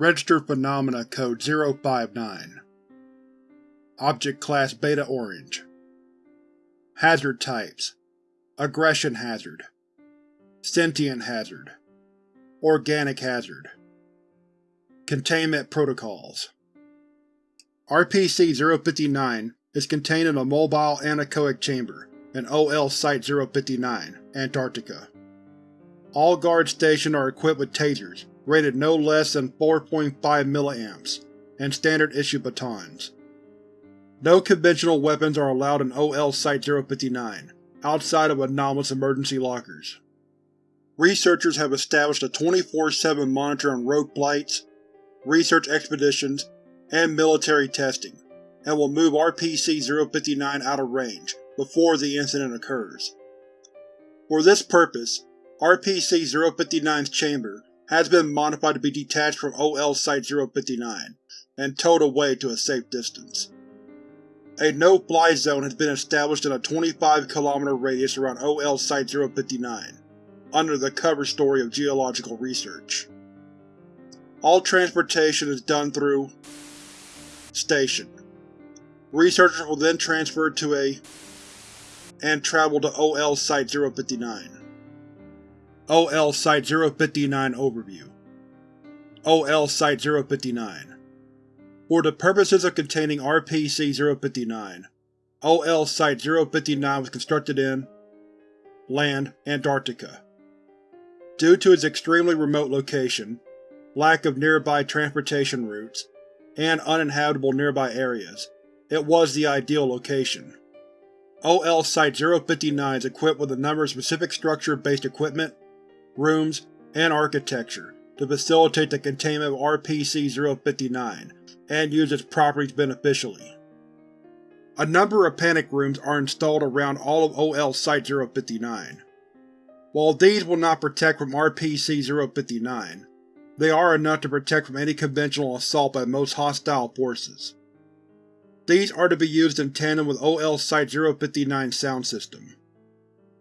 Registered Phenomena Code 059 Object Class Beta Orange. Hazard Types. Aggression Hazard. Sentient Hazard. Organic Hazard. Containment Protocols. RPC-059 is contained in a mobile anechoic chamber in OL Site-059, Antarctica. All guard stations are equipped with tasers rated no less than 4.5 mA and standard-issue batons. No conventional weapons are allowed in OL Site-059, outside of anomalous emergency lockers. Researchers have established a 24-7 monitor on rogue flights, research expeditions, and military testing, and will move RPC-059 out of range before the incident occurs. For this purpose, RPC-059's chamber has been modified to be detached from OL Site-059 and towed away to a safe distance. A no-fly zone has been established in a 25 km radius around OL Site-059, under the cover story of geological research. All transportation is done through Station. Researchers will then transfer to a and travel to OL Site-059. OL Site-059 Overview OL Site-059 For the purposes of containing RPC-059, OL Site-059 was constructed in Land, Antarctica. Due to its extremely remote location, lack of nearby transportation routes, and uninhabitable nearby areas, it was the ideal location. OL Site-059 is equipped with a number of specific structure-based equipment rooms, and architecture to facilitate the containment of RPC-059 and use its properties beneficially. A number of panic rooms are installed around all of OL Site-059. While these will not protect from RPC-059, they are enough to protect from any conventional assault by most hostile forces. These are to be used in tandem with OL Site-059's sound system.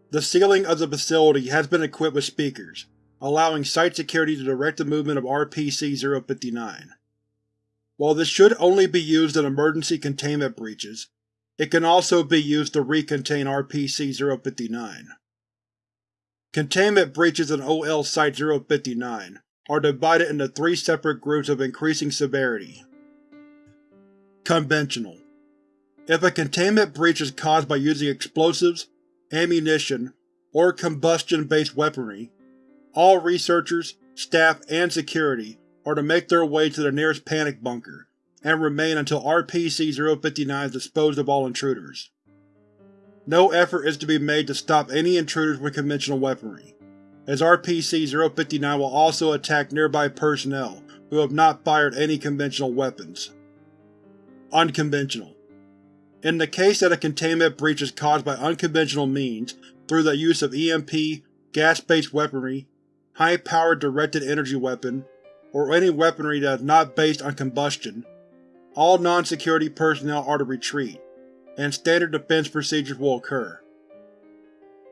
The ceiling of the facility has been equipped with speakers, allowing site security to direct the movement of RPC-059. While this should only be used in emergency containment breaches, it can also be used to recontain RPC-059. Containment breaches in OL Site-059 are divided into three separate groups of increasing severity. Conventional If a containment breach is caused by using explosives, ammunition, or combustion-based weaponry, all researchers, staff, and security are to make their way to the nearest panic bunker, and remain until RPC-059 has disposed of all intruders. No effort is to be made to stop any intruders with conventional weaponry, as RPC-059 will also attack nearby personnel who have not fired any conventional weapons. Unconventional in the case that a containment breach is caused by unconventional means through the use of EMP, gas-based weaponry, high-powered directed energy weapon, or any weaponry that is not based on combustion, all non-security personnel are to retreat, and standard defense procedures will occur.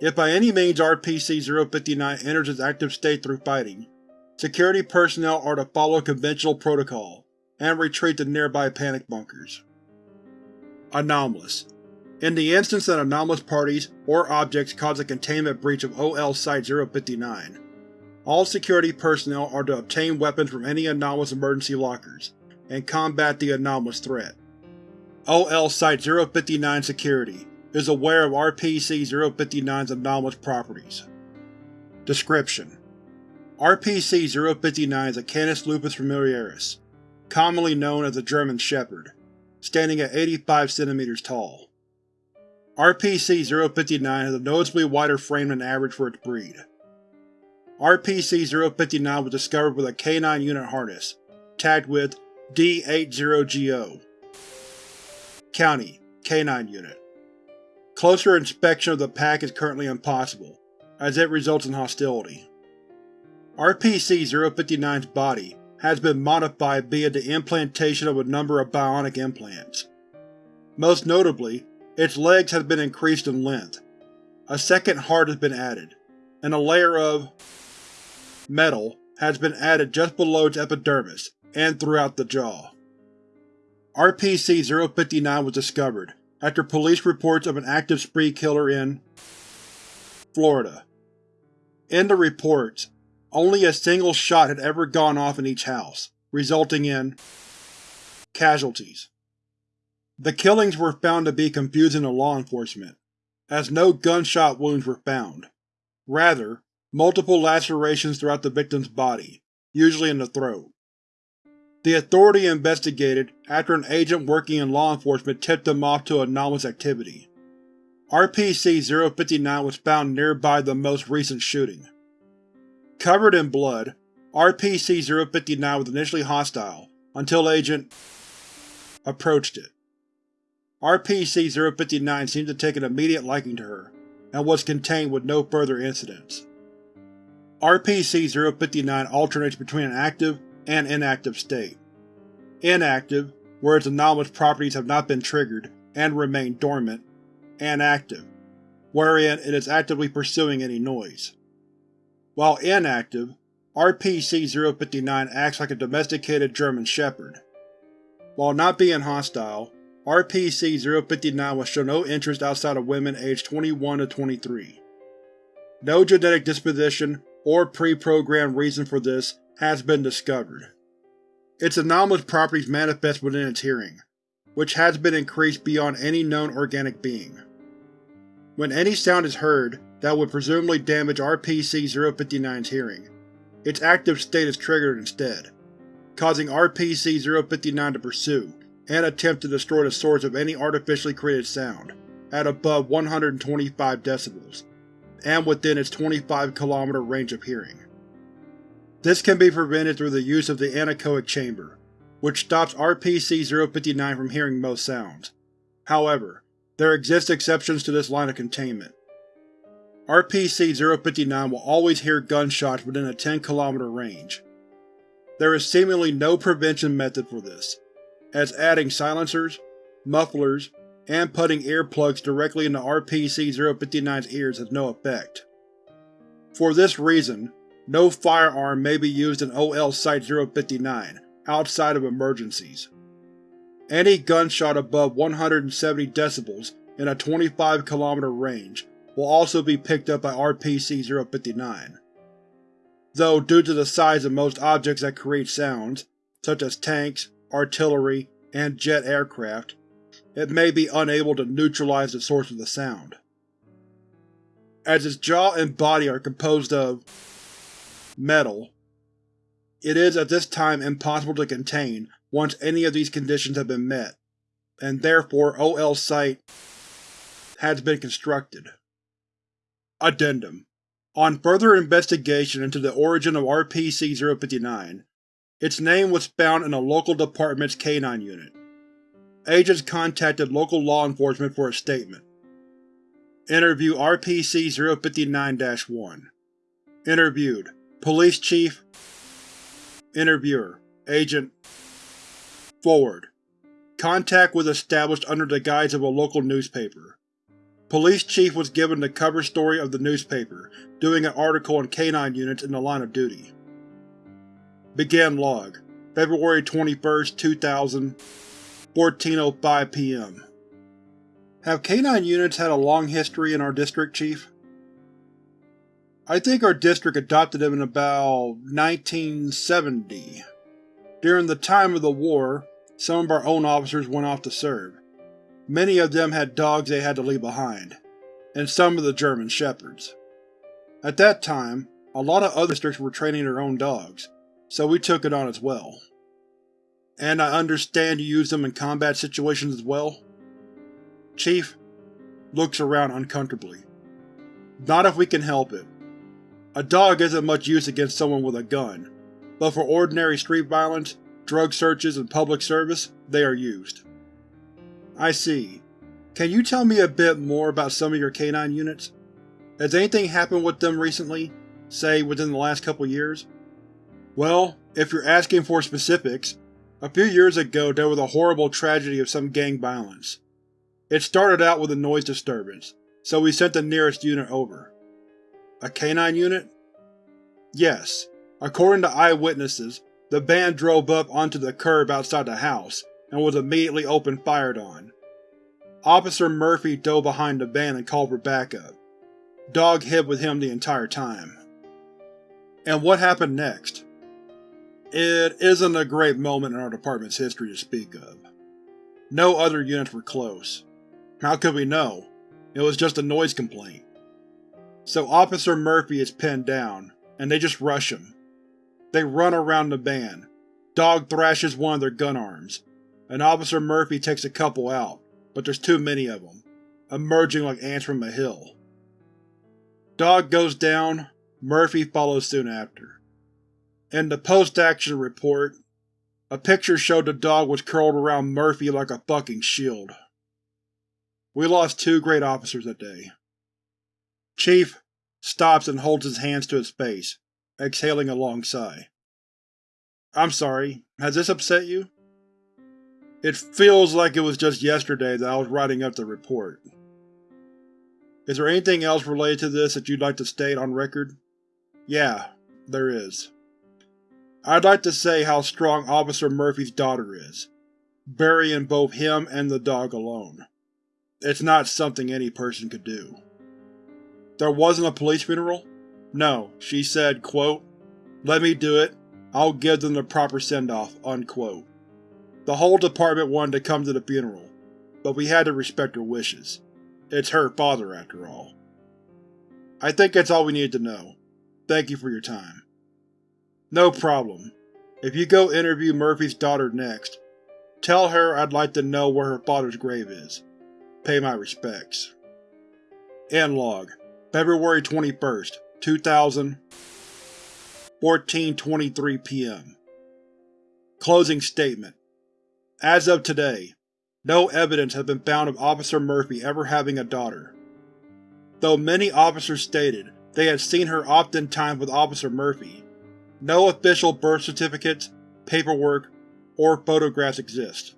If by any means RPC-059 enters its active state through fighting, security personnel are to follow conventional protocol, and retreat to nearby panic bunkers. Anomalous In the instance that anomalous parties or objects cause a containment breach of OL Site-059, all security personnel are to obtain weapons from any anomalous emergency lockers, and combat the anomalous threat. OL Site-059 Security is aware of RPC-059's anomalous properties. Description: RPC-059 is a Canis lupus familiaris, commonly known as the German Shepherd, standing at 85 cm tall. RPC-059 has a noticeably wider frame than average for its breed. RPC-059 was discovered with a K9 unit harness, tagged with D80GO. County K9 Unit Closer inspection of the pack is currently impossible, as it results in hostility. RPC-059's body has been modified via the implantation of a number of bionic implants. Most notably, its legs have been increased in length. A second heart has been added, and a layer of metal has been added just below its epidermis and throughout the jaw. RPC-059 was discovered after police reports of an active spree killer in Florida. In the reports, only a single shot had ever gone off in each house, resulting in casualties. The killings were found to be confusing to law enforcement, as no gunshot wounds were found. Rather, multiple lacerations throughout the victim's body, usually in the throat. The Authority investigated after an agent working in law enforcement tipped them off to anomalous activity. RPC-059 was found nearby the most recent shooting. Covered in blood, RPC-059 was initially hostile until Agent approached it. RPC-059 seemed to take an immediate liking to her, and was contained with no further incidents. RPC-059 alternates between an active and inactive state. Inactive, where its anomalous properties have not been triggered and remain dormant, and active, wherein it is actively pursuing any noise. While inactive, RPC-059 acts like a domesticated German Shepherd. While not being hostile, RPC-059 will show no interest outside of women aged 21 to 23. No genetic disposition or pre-programmed reason for this has been discovered. Its anomalous properties manifest within its hearing, which has been increased beyond any known organic being. When any sound is heard that would presumably damage RPC-059's hearing, its active state is triggered instead, causing RPC-059 to pursue and attempt to destroy the source of any artificially created sound at above 125 decibels, and within its 25 km range of hearing. This can be prevented through the use of the anechoic chamber, which stops RPC-059 from hearing most sounds. However, there exist exceptions to this line of containment. RPC-059 will always hear gunshots within a 10 km range. There is seemingly no prevention method for this, as adding silencers, mufflers, and putting earplugs directly into RPC-059's ears has no effect. For this reason, no firearm may be used in OL Site-059 outside of emergencies. Any gunshot above 170 decibels in a 25 km range will also be picked up by RPC-059. Though due to the size of most objects that create sounds, such as tanks, artillery, and jet aircraft, it may be unable to neutralize the source of the sound. As its jaw and body are composed of metal. It is at this time impossible to contain once any of these conditions have been met, and therefore OL Site has been constructed. Addendum. On further investigation into the origin of RPC-059, its name was found in a local department's K-9 unit. Agents contacted local law enforcement for a statement. Interview RPC-059-1 Interviewed. Police Chief. Interviewer. Agent Forward Contact was established under the guise of a local newspaper. Police Chief was given the cover story of the newspaper, doing an article on K-9 units in the line of duty. Begin Log February 21, 2000 14.05 p.m. Have K-9 units had a long history in our district, Chief? I think our district adopted them in about 1970. During the time of the war, some of our own officers went off to serve. Many of them had dogs they had to leave behind, and some of the German Shepherds. At that time, a lot of other districts were training their own dogs, so we took it on as well. And I understand you use them in combat situations as well? Chief looks around uncomfortably. Not if we can help it. A dog isn't much use against someone with a gun, but for ordinary street violence, drug searches, and public service, they are used. I see. Can you tell me a bit more about some of your K-9 units? Has anything happened with them recently, say within the last couple years? Well, if you're asking for specifics, a few years ago there was a horrible tragedy of some gang violence. It started out with a noise disturbance, so we sent the nearest unit over. A K-9 unit? Yes. According to eyewitnesses, the van drove up onto the curb outside the house and was immediately opened fired on. Officer Murphy dove behind the van and called for backup. Dog hid with him the entire time. And what happened next? It isn't a great moment in our department's history to speak of. No other units were close. How could we know? It was just a noise complaint. So Officer Murphy is pinned down, and they just rush him. They run around the van. Dog thrashes one of their gun arms, and Officer Murphy takes a couple out, but there's too many of them, emerging like ants from a hill. Dog goes down, Murphy follows soon after. In the post-action report, a picture showed the dog was curled around Murphy like a fucking shield. We lost two great officers that day. Chief stops and holds his hands to his face, exhaling a long sigh. I'm sorry, has this upset you? It feels like it was just yesterday that I was writing up the report. Is there anything else related to this that you'd like to state on record? Yeah, there is. I'd like to say how strong Officer Murphy's daughter is, burying both him and the dog alone. It's not something any person could do. There wasn't a police funeral? No, she said, quote, Let me do it. I'll give them the proper send-off, unquote. The whole department wanted to come to the funeral, but we had to respect her wishes. It's her father, after all. I think that's all we needed to know. Thank you for your time. No problem. If you go interview Murphy's daughter next, tell her I'd like to know where her father's grave is. Pay my respects. End log. February 21st, 2000 14.23 p.m. Closing statement. As of today, no evidence has been found of Officer Murphy ever having a daughter. Though many officers stated they had seen her oftentimes with Officer Murphy, no official birth certificates, paperwork, or photographs exist.